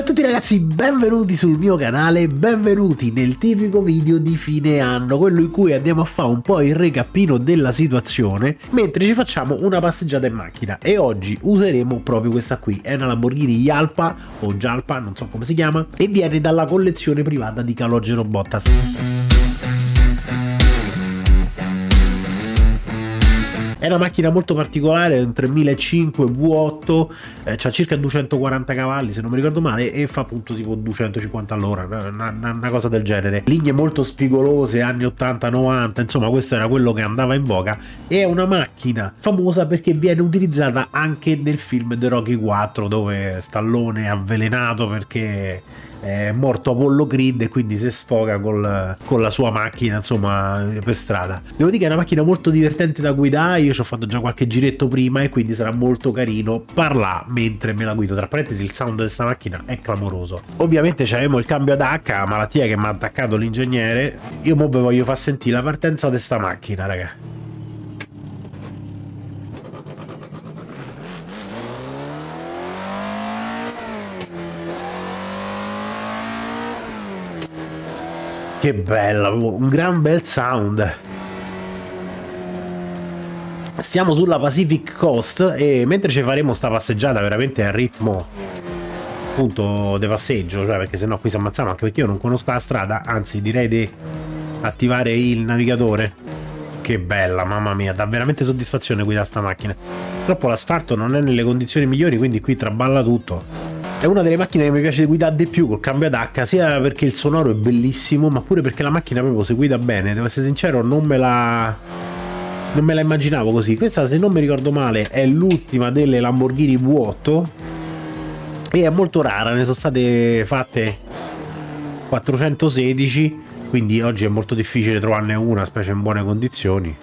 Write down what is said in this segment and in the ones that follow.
Ciao a tutti ragazzi, benvenuti sul mio canale, benvenuti nel tipico video di fine anno, quello in cui andiamo a fare un po' il recappino della situazione mentre ci facciamo una passeggiata in macchina e oggi useremo proprio questa qui, è una Lamborghini Yalpa o Jalpa, non so come si chiama, e viene dalla collezione privata di Calogero Bottas. È una macchina molto particolare, un 3005 V8, eh, ha circa 240 cavalli se non mi ricordo male e fa appunto tipo 250 all'ora, una, una, una cosa del genere. Linee molto spigolose, anni 80-90, insomma questo era quello che andava in voga e è una macchina famosa perché viene utilizzata anche nel film The Rocky 4 dove Stallone è avvelenato perché è morto Apollo Creed e quindi si sfoga col, con la sua macchina insomma per strada. Devo dire che è una macchina molto divertente da guidare io ci ho fatto già qualche giretto prima e quindi sarà molto carino parlare mentre me la guido. Tra parentesi il sound di questa macchina è clamoroso. Ovviamente c'avevamo il cambio ad H malattia che mi ha attaccato l'ingegnere. Io mo vi voglio far sentire la partenza di questa macchina raga Che bella, un gran bel sound. Siamo sulla Pacific Coast e mentre ci faremo sta passeggiata veramente a ritmo appunto di passeggio, cioè perché sennò qui si ammazziamo anche perché io non conosco la strada, anzi direi di attivare il navigatore. Che bella, mamma mia, dà veramente soddisfazione guidare sta macchina. Purtroppo l'asfalto non è nelle condizioni migliori, quindi qui traballa tutto. È una delle macchine che mi piace guidare di più col cambio ad H, sia perché il sonoro è bellissimo, ma pure perché la macchina proprio si guida bene. Devo essere sincero, non me la... Non me la immaginavo così. Questa, se non mi ricordo male, è l'ultima delle Lamborghini V8 e è molto rara, ne sono state fatte 416, quindi oggi è molto difficile trovarne una, specie in buone condizioni.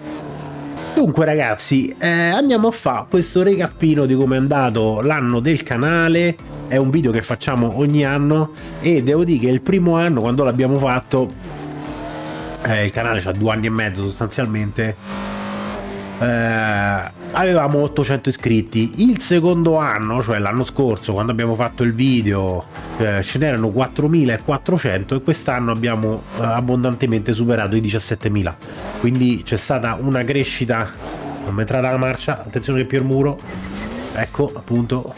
Dunque ragazzi, eh, andiamo a fare questo recappino di come è andato l'anno del canale, è un video che facciamo ogni anno e devo dire che il primo anno quando l'abbiamo fatto, eh, il canale ha due anni e mezzo sostanzialmente, eh, avevamo 800 iscritti. Il secondo anno cioè l'anno scorso quando abbiamo fatto il video eh, ce n'erano 4400 e quest'anno abbiamo eh, abbondantemente superato i 17000 quindi c'è stata una crescita. Non mi entrata la marcia. Attenzione che più il muro. Ecco appunto.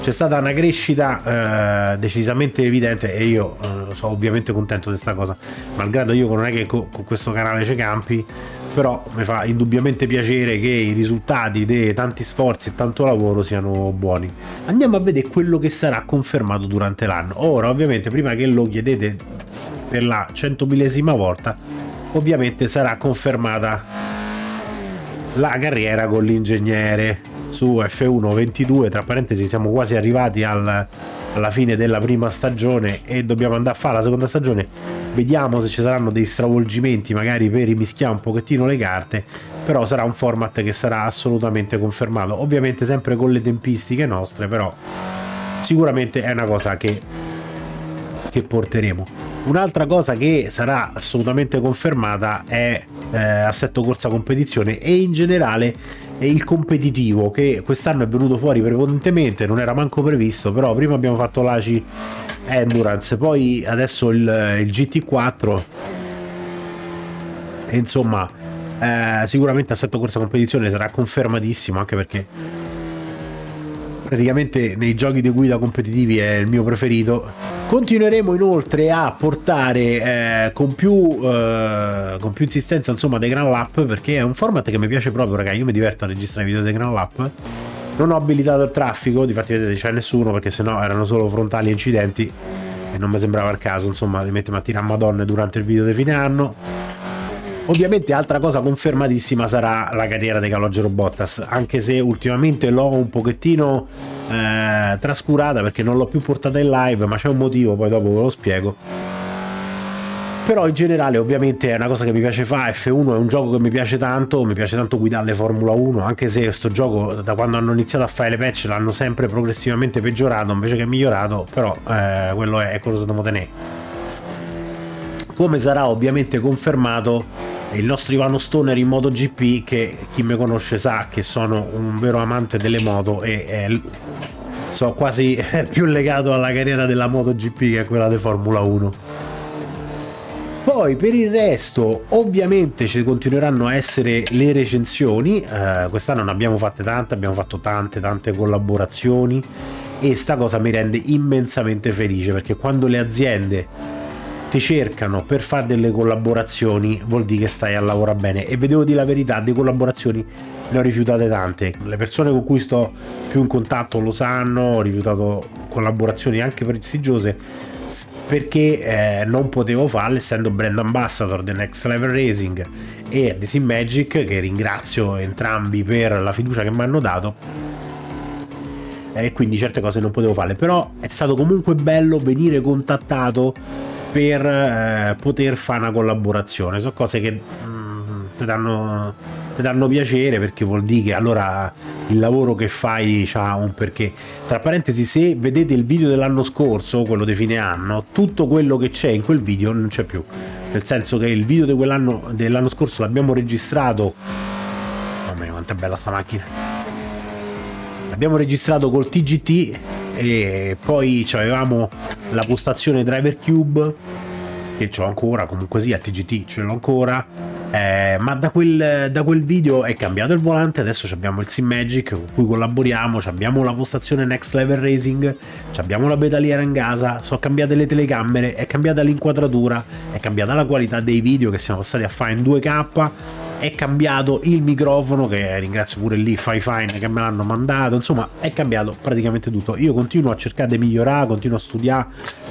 C'è stata una crescita eh, decisamente evidente e io eh, sono ovviamente contento di questa cosa. Malgrado io non è che con, con questo canale c'è campi però mi fa indubbiamente piacere che i risultati dei tanti sforzi e tanto lavoro siano buoni. Andiamo a vedere quello che sarà confermato durante l'anno. Ora, ovviamente, prima che lo chiedete per la centomillesima volta, ovviamente sarà confermata la carriera con l'ingegnere su F1 22, tra parentesi siamo quasi arrivati al alla fine della prima stagione e dobbiamo andare a fare la seconda stagione. Vediamo se ci saranno dei stravolgimenti magari per rimischiare un pochettino le carte però sarà un format che sarà assolutamente confermato. Ovviamente sempre con le tempistiche nostre però sicuramente è una cosa che, che porteremo. Un'altra cosa che sarà assolutamente confermata è eh, assetto corsa competizione e in generale il competitivo che quest'anno è venuto fuori prepotentemente, non era manco previsto, però prima abbiamo fatto l'ACI Endurance, poi adesso il, il GT4 e insomma eh, sicuramente assetto corsa competizione sarà confermatissimo anche perché praticamente nei giochi di guida competitivi è il mio preferito continueremo inoltre a portare eh, con, più, eh, con più insistenza insomma dei Grand Lap perché è un format che mi piace proprio raga. Io mi diverto a registrare video dei Grand Lap non ho abilitato il traffico difatti vedete c'è nessuno perché sennò erano solo frontali incidenti e non mi sembrava il caso insomma di mettermi a tirare madonna durante il video di fine anno. Ovviamente altra cosa confermatissima sarà la carriera di Calogero Bottas, anche se ultimamente l'ho un pochettino eh, trascurata perché non l'ho più portata in live, ma c'è un motivo, poi dopo ve lo spiego. Però in generale ovviamente è una cosa che mi piace fare, F1 è un gioco che mi piace tanto, mi piace tanto guidare Formula 1, anche se questo gioco da quando hanno iniziato a fare le patch l'hanno sempre progressivamente peggiorato invece che migliorato, però eh, quello è, è quello che dobbiamo tenere. Come sarà ovviamente confermato il nostro Ivano Stoner in MotoGP che chi mi conosce sa che sono un vero amante delle moto e è sono quasi più legato alla carriera della MotoGP che a quella di Formula 1. Poi per il resto ovviamente ci continueranno a essere le recensioni, eh, quest'anno ne abbiamo fatte tante, abbiamo fatto tante tante collaborazioni e sta cosa mi rende immensamente felice perché quando le aziende ti cercano per fare delle collaborazioni vuol dire che stai a lavorare bene. E vedevo di la verità di collaborazioni ne ho rifiutate tante. Le persone con cui sto più in contatto lo sanno ho rifiutato collaborazioni anche prestigiose perché eh, non potevo farle essendo brand ambassador del Next Level Racing. E The Sim Magic che ringrazio entrambi per la fiducia che mi hanno dato e quindi certe cose non potevo farle. Però è stato comunque bello venire contattato per eh, poter fare una collaborazione sono cose che mm, ti danno danno piacere perché vuol dire che allora il lavoro che fai ha un perché. Tra parentesi, se vedete il video dell'anno scorso, quello di fine anno, tutto quello che c'è in quel video non c'è più. Nel senso che il video dell'anno scorso l'abbiamo registrato. Mamma mia, quanto è bella sta macchina! L'abbiamo registrato col TGT e poi avevamo la postazione Driver Cube che ho ancora, comunque sì, a TGT ce l'ho ancora. Eh, ma da quel, da quel, video è cambiato il volante, adesso abbiamo il Sim Magic con cui collaboriamo, abbiamo la postazione Next Level Racing, abbiamo la pedaliera in casa, sono cambiate le telecamere, è cambiata l'inquadratura, è cambiata la qualità dei video che siamo passati a fare in 2K, è cambiato il microfono che ringrazio pure lì Fai Fine che me l'hanno mandato, insomma è cambiato praticamente tutto. Io continuo a cercare di migliorare, continuo a studiare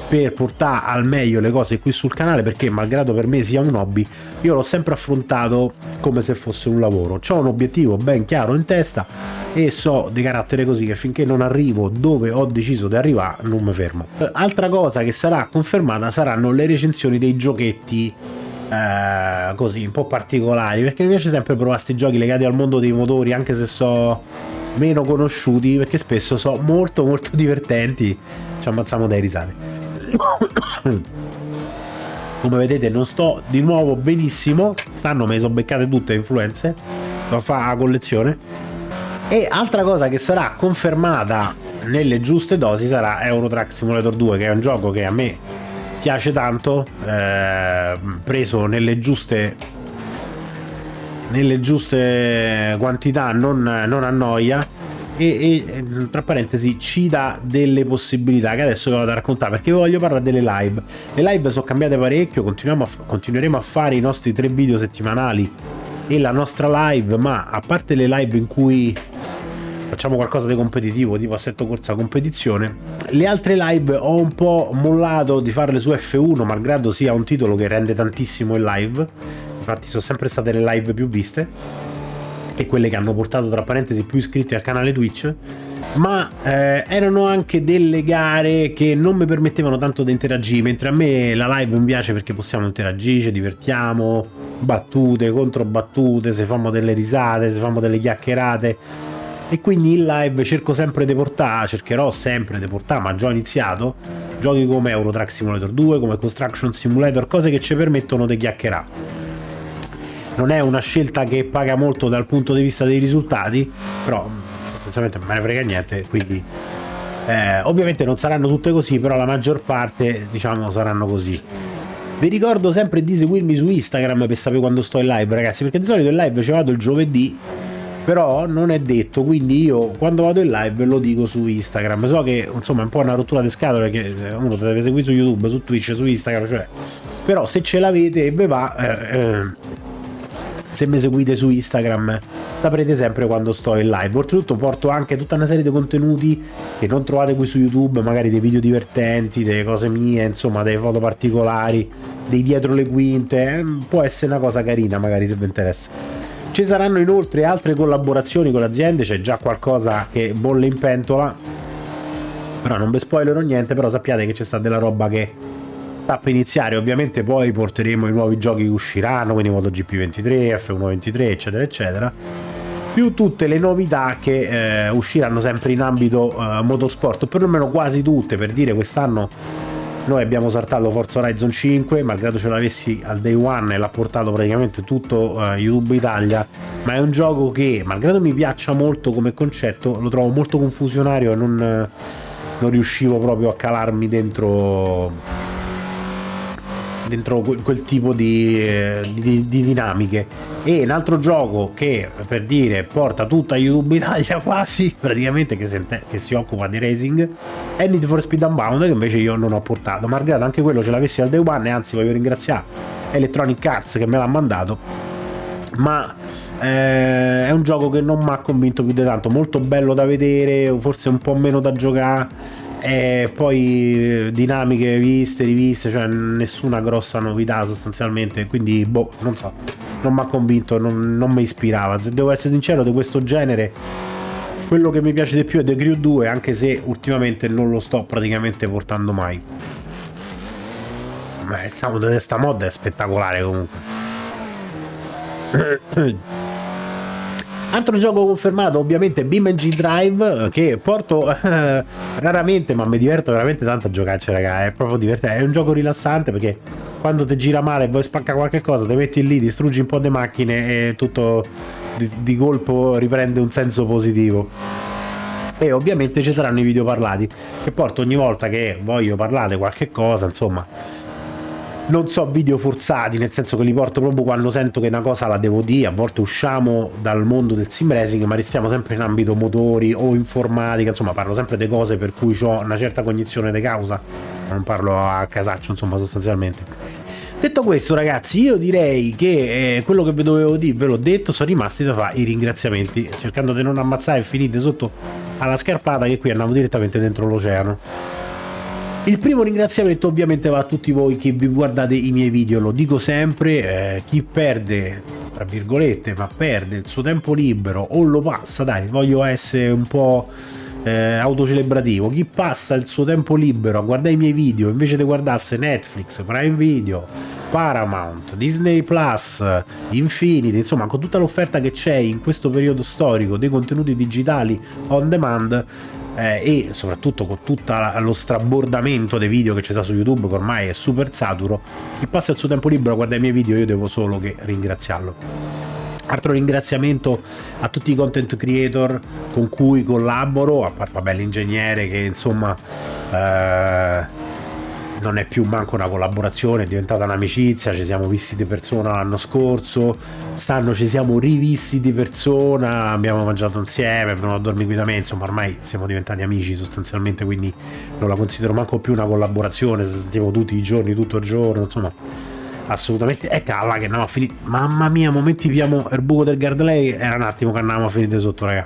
per portare al meglio le cose qui sul canale perché malgrado per me sia un hobby io l'ho sempre affrontato come se fosse un lavoro. Ho un obiettivo ben chiaro in testa e so di carattere così che finché non arrivo dove ho deciso di arrivare non mi fermo. Altra cosa che sarà confermata saranno le recensioni dei giochetti eh, così un po' particolari perché mi piace sempre provare questi giochi legati al mondo dei motori anche se so meno conosciuti perché spesso sono molto molto divertenti. Ci ammazziamo dai risate. Come vedete non sto di nuovo benissimo. Stanno me le sono beccate tutte le influenze. Devo fare la collezione. E altra cosa che sarà confermata nelle giuste dosi sarà Eurotrack Simulator 2 che è un gioco che a me piace tanto eh, preso nelle giuste nelle giuste quantità non, non annoia e, e, tra parentesi ci dà delle possibilità che adesso vi vado a raccontare perché voglio parlare delle live. Le live sono cambiate parecchio a, continueremo a fare i nostri tre video settimanali e la nostra live ma a parte le live in cui facciamo qualcosa di competitivo tipo assetto corsa competizione. Le altre live ho un po' mollato di farle su F1 malgrado sia un titolo che rende tantissimo in live. Infatti sono sempre state le live più viste e quelle che hanno portato tra parentesi più iscritti al canale Twitch. Ma eh, erano anche delle gare che non mi permettevano tanto di interagire mentre a me la live mi piace perché possiamo interagire, ci divertiamo battute, controbattute, se famo delle risate, se famo delle chiacchierate e quindi in live cerco sempre di portare, cercherò sempre di portare, ma già ho iniziato, giochi come Euro Truck Simulator 2, come Construction Simulator, cose che ci permettono di chiacchierare non è una scelta che paga molto dal punto di vista dei risultati però sostanzialmente non me ne frega niente quindi eh, ovviamente non saranno tutte così però la maggior parte diciamo saranno così. Vi ricordo sempre di seguirmi su Instagram per sapere quando sto in live ragazzi perché di solito in live ci vado il giovedì però non è detto quindi io quando vado in live lo dico su Instagram. So che insomma è un po' una rottura di scatole che uno deve seguire su YouTube su Twitch su Instagram cioè. Però se ce l'avete e ve va eh, eh, se mi seguite su Instagram saprete sempre quando sto in live. Oltretutto porto anche tutta una serie di contenuti che non trovate qui su youtube magari dei video divertenti delle cose mie insomma delle foto particolari dei dietro le quinte. Può essere una cosa carina magari se vi interessa ci saranno inoltre altre collaborazioni con aziende c'è già qualcosa che bolle in pentola. Però non vi spoilerò niente però sappiate che c'è sta della roba che tappa iniziare. Ovviamente poi porteremo i nuovi giochi che usciranno quindi MotoGP 23 F1 23 eccetera eccetera. Più tutte le novità che eh, usciranno sempre in ambito eh, motorsport perlomeno quasi tutte per dire quest'anno noi abbiamo saltato Forza Horizon 5 malgrado ce l'avessi al day one e l'ha portato praticamente tutto eh, YouTube Italia ma è un gioco che malgrado mi piaccia molto come concetto lo trovo molto confusionario e non non riuscivo proprio a calarmi dentro dentro quel, tipo di, di, di, dinamiche. E un altro gioco che per dire porta tutta YouTube Italia quasi praticamente che, sente, che si occupa di racing è Need for Speed Unbound che invece io non ho portato. Malgrado anche quello ce l'avessi al day one e anzi voglio ringraziare Electronic Arts che me l'ha mandato. Ma eh, è un gioco che non mi ha convinto più di tanto. Molto bello da vedere forse un po' meno da giocare e poi dinamiche viste, riviste, cioè nessuna grossa novità sostanzialmente, quindi boh, non so, non mi ha convinto, non, non mi ispirava. Se devo essere sincero, di questo genere, quello che mi piace di più è The Crew 2, anche se ultimamente non lo sto praticamente portando mai. Ma il sound di questa mod è spettacolare comunque. Altro gioco confermato ovviamente BeamNG Drive che porto eh, raramente ma mi diverto veramente tanto a giocarci raga, è proprio divertente, è un gioco rilassante perché quando ti gira male e vuoi spaccare qualche cosa ti metti lì, distruggi un po' di macchine e tutto di, di colpo riprende un senso positivo. E ovviamente ci saranno i video parlati che porto ogni volta che voglio parlare qualche cosa insomma non so video forzati, nel senso che li porto proprio quando sento che una cosa la devo dire, a volte usciamo dal mondo del sim racing ma restiamo sempre in ambito motori o informatica, insomma parlo sempre di cose per cui ho una certa cognizione di causa, non parlo a casaccio insomma sostanzialmente. Detto questo ragazzi io direi che eh, quello che vi dovevo dire ve l'ho detto, sono rimasti da fare i ringraziamenti, cercando di non ammazzare e finite sotto alla scarpata che qui andiamo direttamente dentro l'oceano. Il primo ringraziamento ovviamente va a tutti voi che vi guardate i miei video, lo dico sempre, eh, chi perde, tra virgolette, ma perde il suo tempo libero o lo passa, dai, voglio essere un po' eh, autocelebrativo, chi passa il suo tempo libero a guardare i miei video invece di guardarsi Netflix, Prime Video, Paramount, Disney Plus, Infinity, insomma con tutta l'offerta che c'è in questo periodo storico dei contenuti digitali on demand, eh, e soprattutto con tutto lo strabordamento dei video che c'è su YouTube che ormai è super saturo, chi passa il suo tempo libero a guardare i miei video io devo solo che ringraziarlo. Altro ringraziamento a tutti i content creator con cui collaboro, a parte l'ingegnere che insomma eh, non è più manco una collaborazione, è diventata un'amicizia, ci siamo visti di persona l'anno scorso, stanno ci siamo rivisti di persona, abbiamo mangiato insieme, abbiamo a dormire qui da me, insomma ormai siamo diventati amici sostanzialmente, quindi non la considero manco più una collaborazione, sentiamo tutti i giorni, tutto il giorno, insomma assolutamente. E calla che andiamo a finire. Mamma mia momenti piamo il buco del Gardley era un attimo che andavamo a finire sotto raga.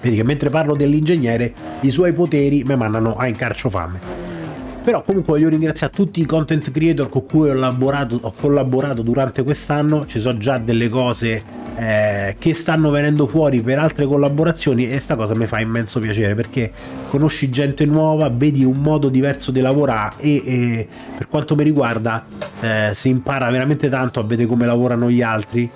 Vedi che mentre parlo dell'ingegnere i suoi poteri mi mandano a incarcio fame però comunque voglio ringraziare tutti i content creator con cui ho collaborato, ho collaborato durante quest'anno. Ci sono già delle cose eh, che stanno venendo fuori per altre collaborazioni e sta cosa mi fa immenso piacere perché conosci gente nuova vedi un modo diverso di lavorare e, e per quanto mi riguarda eh, si impara veramente tanto a vedere come lavorano gli altri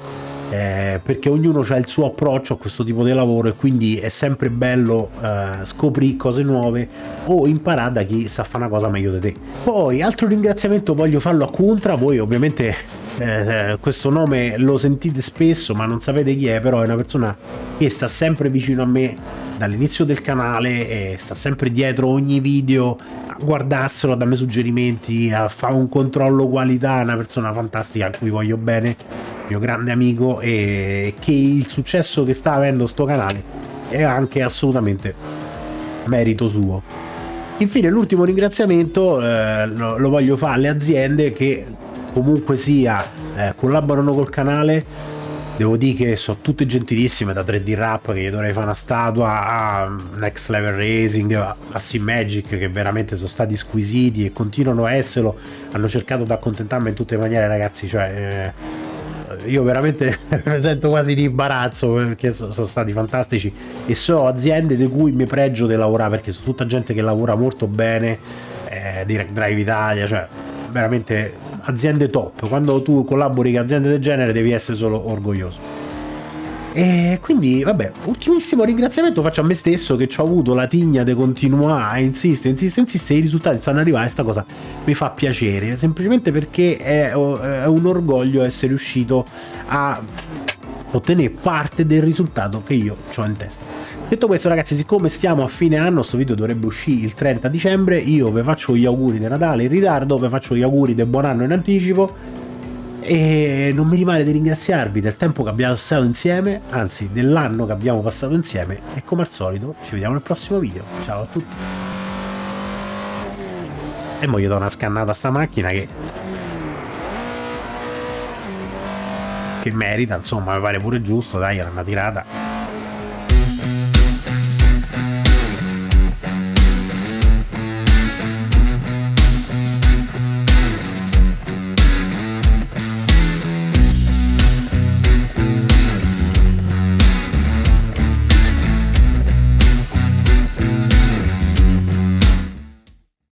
eh, perché ognuno ha il suo approccio a questo tipo di lavoro e quindi è sempre bello eh, scoprire cose nuove o imparare da chi sa fare una cosa meglio di te. Poi altro ringraziamento voglio farlo a Contra, voi ovviamente eh, questo nome lo sentite spesso ma non sapete chi è, però è una persona che sta sempre vicino a me dall'inizio del canale e sta sempre dietro ogni video a guardarselo, a darmi suggerimenti, a fare un controllo qualità, è una persona fantastica a cui voglio bene mio grande amico e che il successo che sta avendo sto canale è anche assolutamente merito suo. Infine l'ultimo ringraziamento eh, lo, lo, voglio fare alle aziende che comunque sia eh, collaborano col canale devo dire che sono tutte gentilissime da 3D Rap che gli dovrei fare una statua a Next Level Racing a Sim Magic che veramente sono stati squisiti e continuano a esserlo hanno cercato di accontentarmi in tutte le maniere ragazzi cioè eh, io veramente mi sento quasi di imbarazzo perché so, sono stati fantastici e so aziende di cui mi pregio di lavorare perché sono tutta gente che lavora molto bene eh, Direct Drive Italia cioè veramente aziende top. Quando tu collabori con aziende del genere devi essere solo orgoglioso e quindi, vabbè, ultimissimo ringraziamento faccio a me stesso che ho avuto la tigna di continuare a insistere, insistere, insistere, i risultati stanno arrivando e sta cosa mi fa piacere, semplicemente perché è, è un orgoglio essere riuscito a ottenere parte del risultato che io ho in testa. Detto questo ragazzi, siccome stiamo a fine anno, questo video dovrebbe uscire il 30 dicembre, io vi faccio gli auguri di Natale in ritardo, vi faccio gli auguri del buon anno in anticipo e non mi rimane di ringraziarvi del tempo che abbiamo passato insieme, anzi dell'anno che abbiamo passato insieme e come al solito ci vediamo nel prossimo video. Ciao a tutti! E mo gli do una scannata a sta macchina che che merita, insomma, mi pare pure giusto, dai, era una tirata